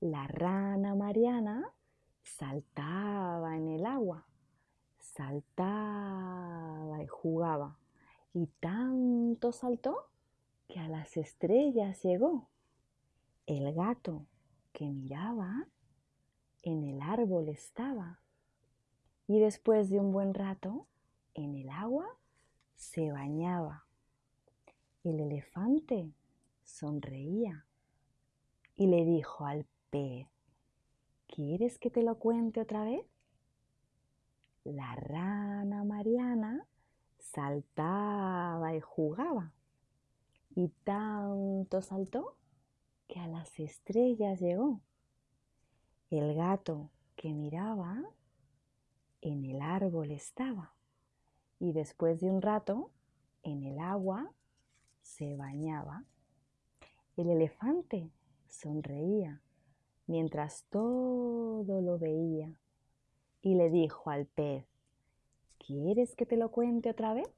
La rana Mariana saltaba en el agua, saltaba y jugaba, y tanto saltó que a las estrellas llegó. El gato que miraba en el árbol estaba, y después de un buen rato en el agua se bañaba. El elefante sonreía y le dijo al ¿quieres que te lo cuente otra vez? La rana Mariana saltaba y jugaba y tanto saltó que a las estrellas llegó. El gato que miraba en el árbol estaba y después de un rato en el agua se bañaba. El elefante sonreía mientras todo lo veía y le dijo al pez, ¿quieres que te lo cuente otra vez?